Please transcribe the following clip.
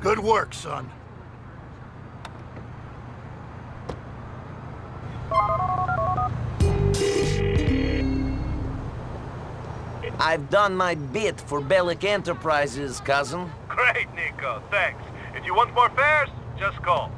Good work, son. I've done my bit for Bellic Enterprises, cousin. Great, Niko. Thanks. If you want more fares, just call.